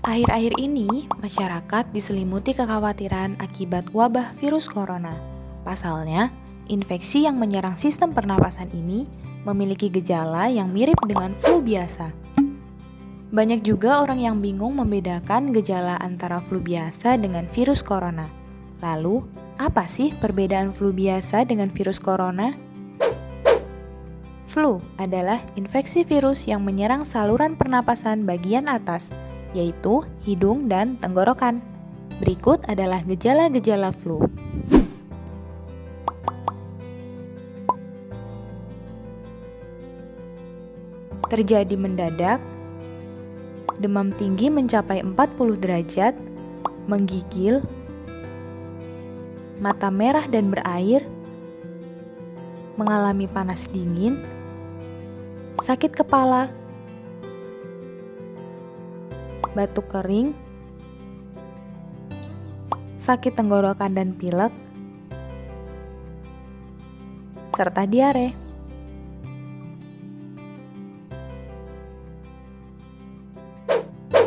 Akhir-akhir ini, masyarakat diselimuti kekhawatiran akibat wabah virus corona. Pasalnya, infeksi yang menyerang sistem pernapasan ini memiliki gejala yang mirip dengan flu biasa. Banyak juga orang yang bingung membedakan gejala antara flu biasa dengan virus corona. Lalu, apa sih perbedaan flu biasa dengan virus corona? Flu adalah infeksi virus yang menyerang saluran pernapasan bagian atas, yaitu hidung dan tenggorokan. Berikut adalah gejala-gejala flu. Terjadi mendadak, demam tinggi mencapai 40 derajat, menggigil, mata merah dan berair, mengalami panas dingin, sakit kepala, batuk kering, sakit tenggorokan dan pilek, serta diare.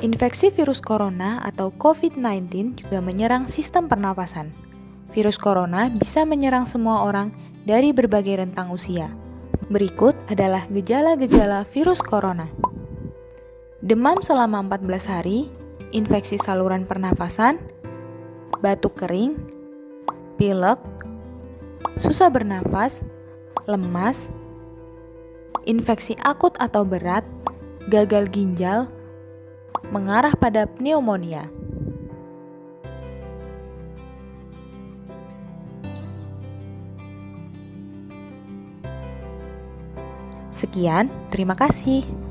Infeksi virus corona atau COVID-19 juga menyerang sistem pernapasan. Virus corona bisa menyerang semua orang dari berbagai rentang usia. Berikut adalah gejala-gejala virus corona demam selama 14 hari, infeksi saluran pernafasan, batuk kering, pilek, susah bernafas, lemas, infeksi akut atau berat, gagal ginjal, mengarah pada pneumonia. Sekian, terima kasih.